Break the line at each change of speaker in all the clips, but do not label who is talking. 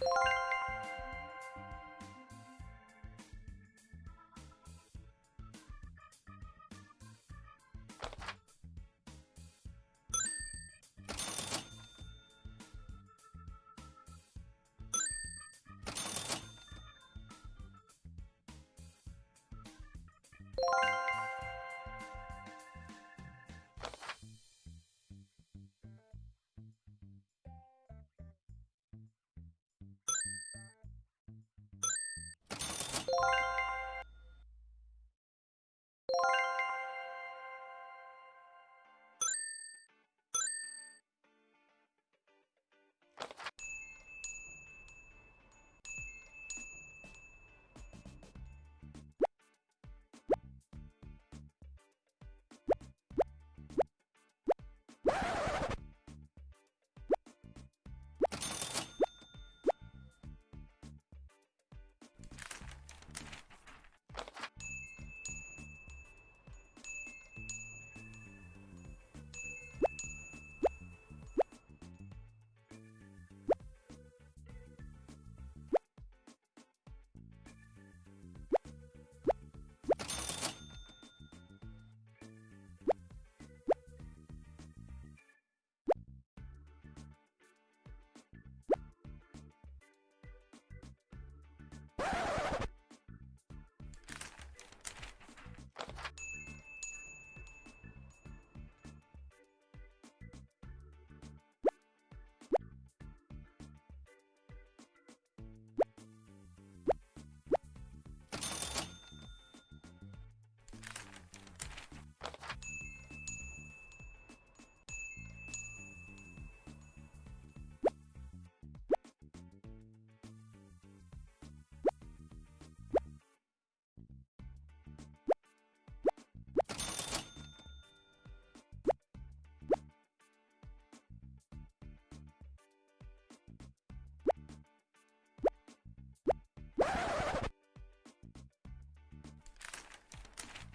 Woo!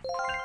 you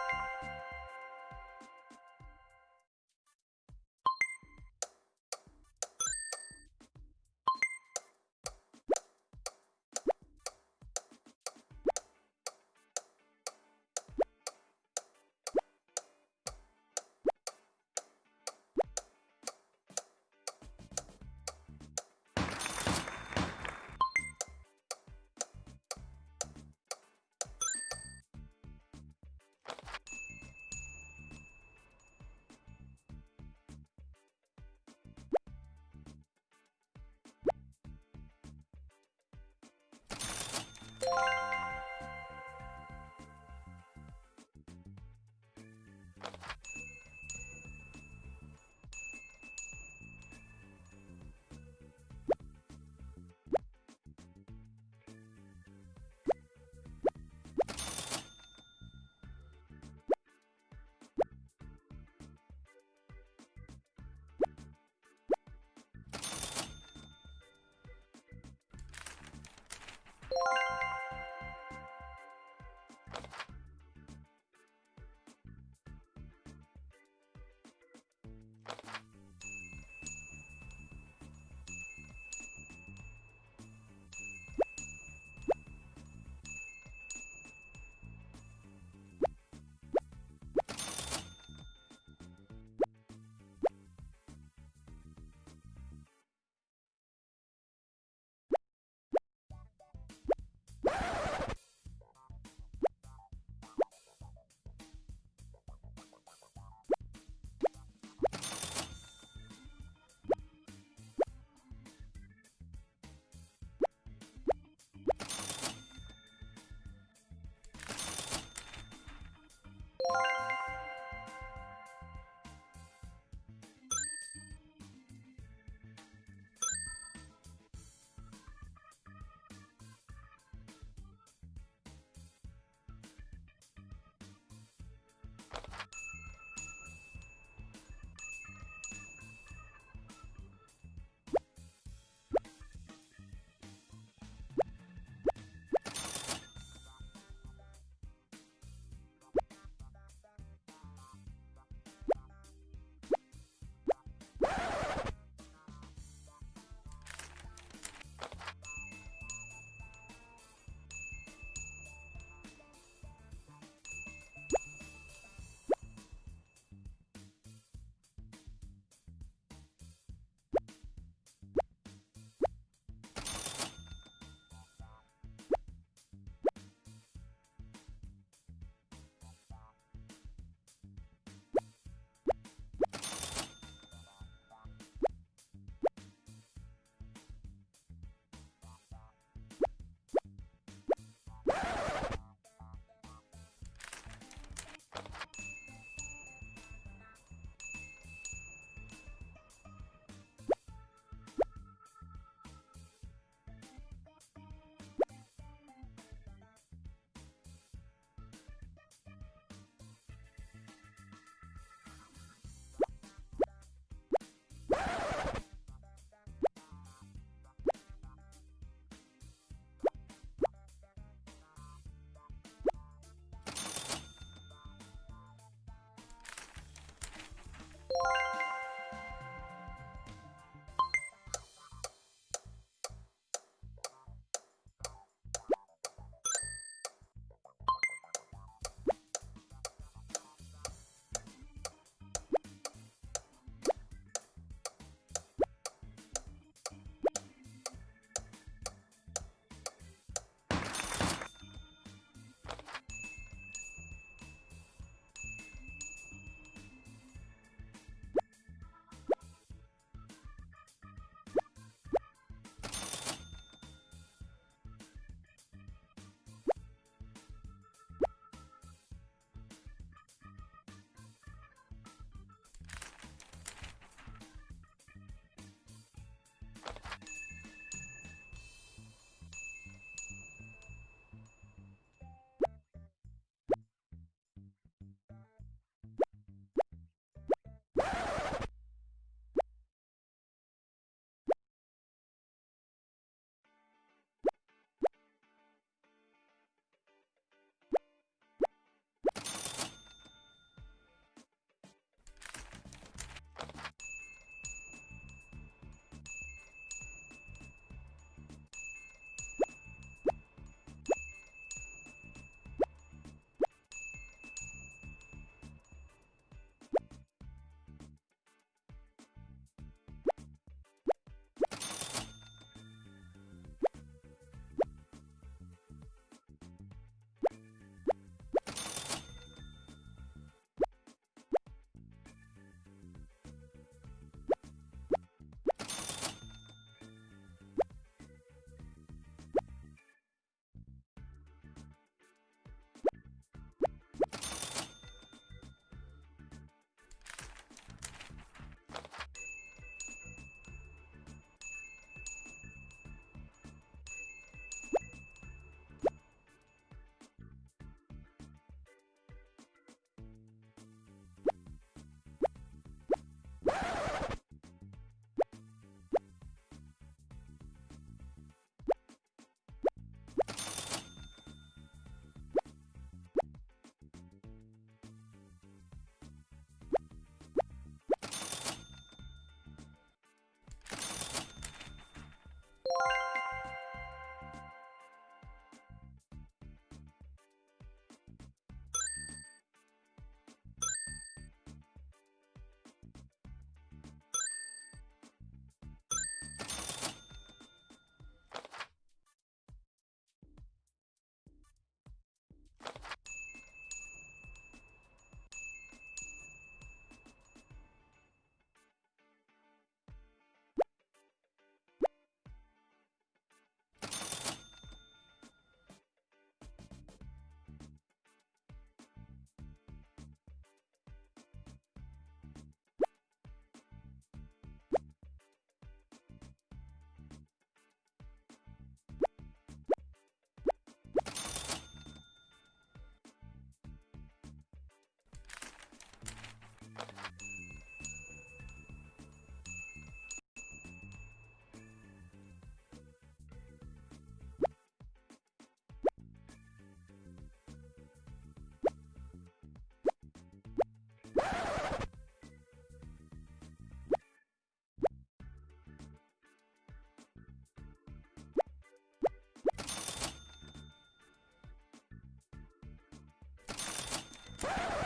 Fire!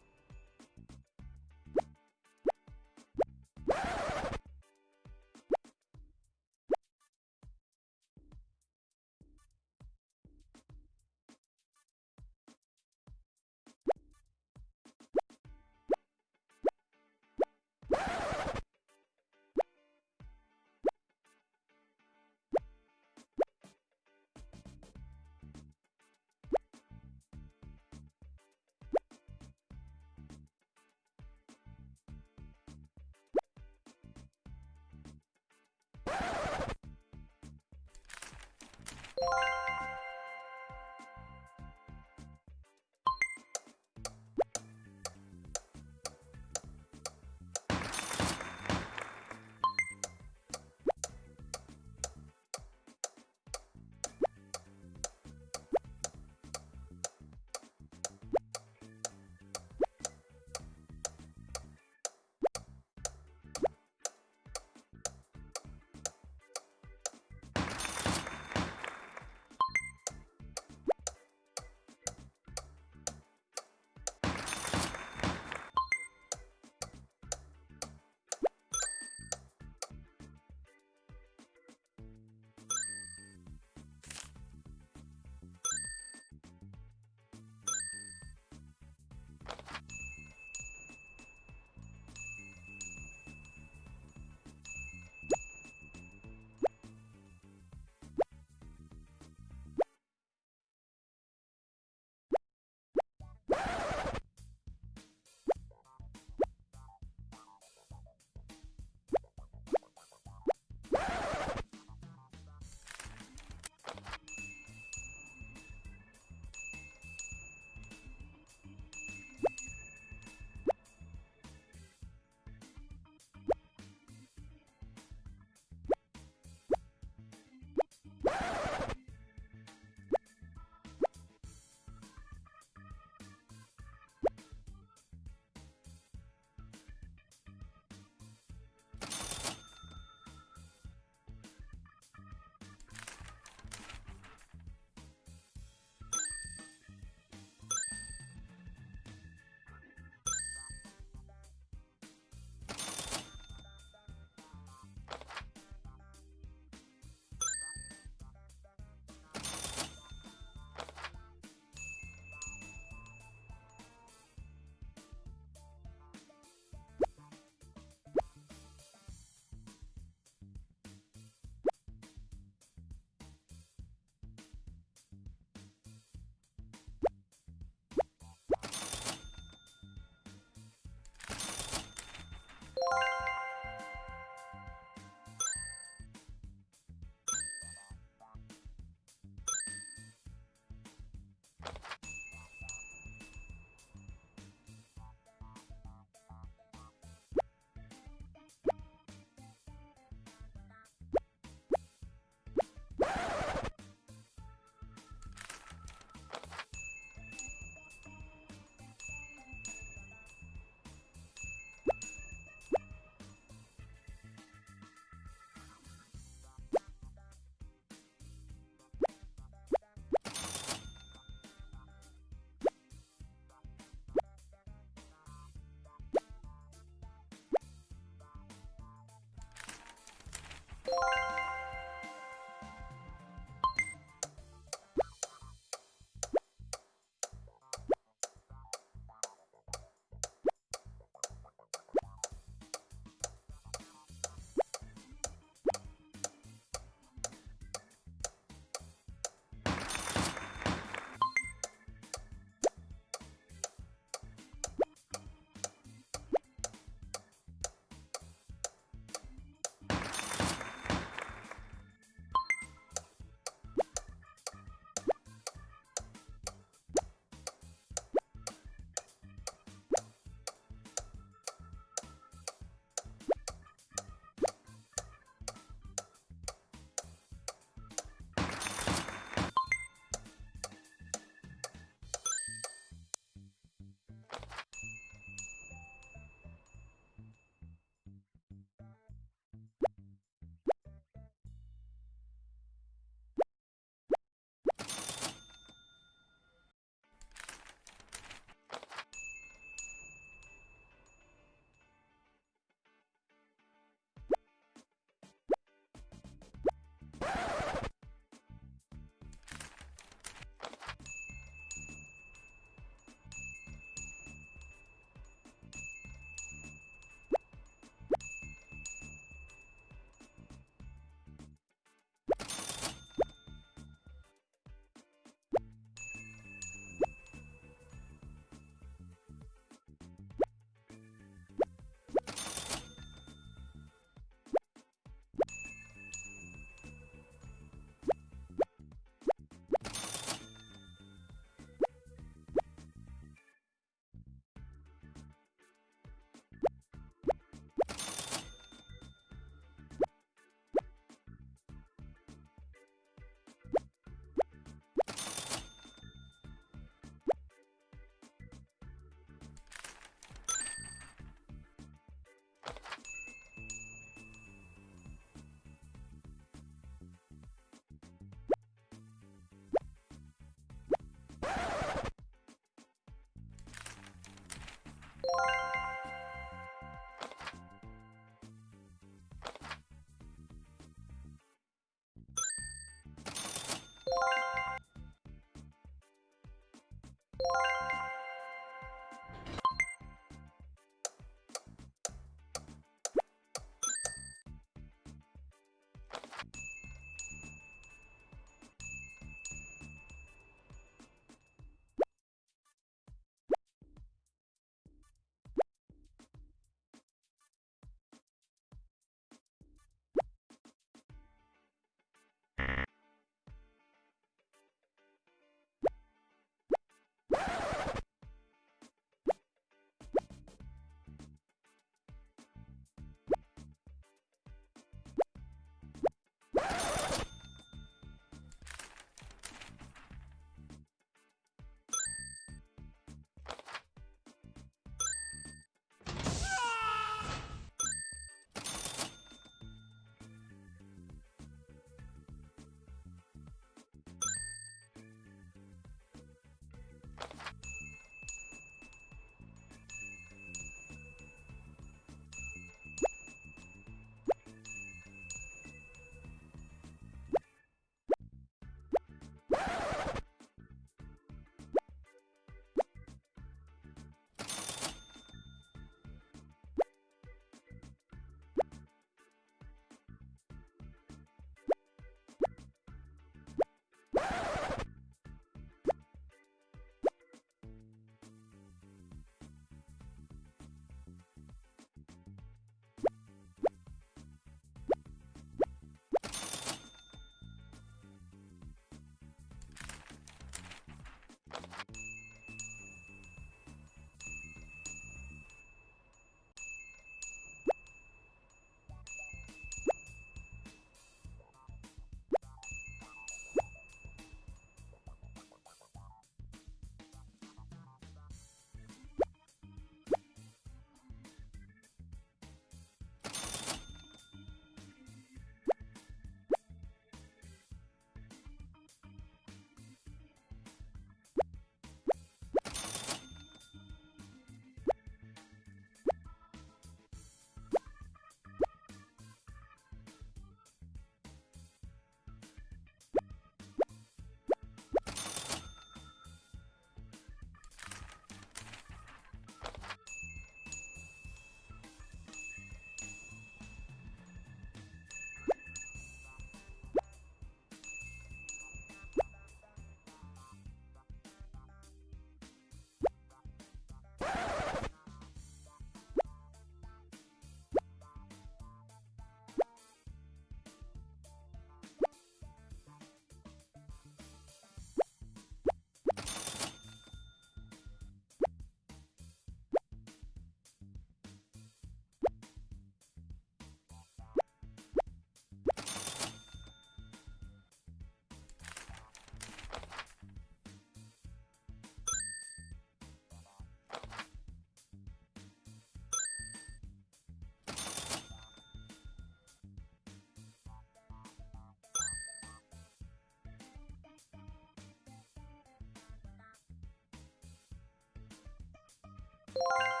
Thank you.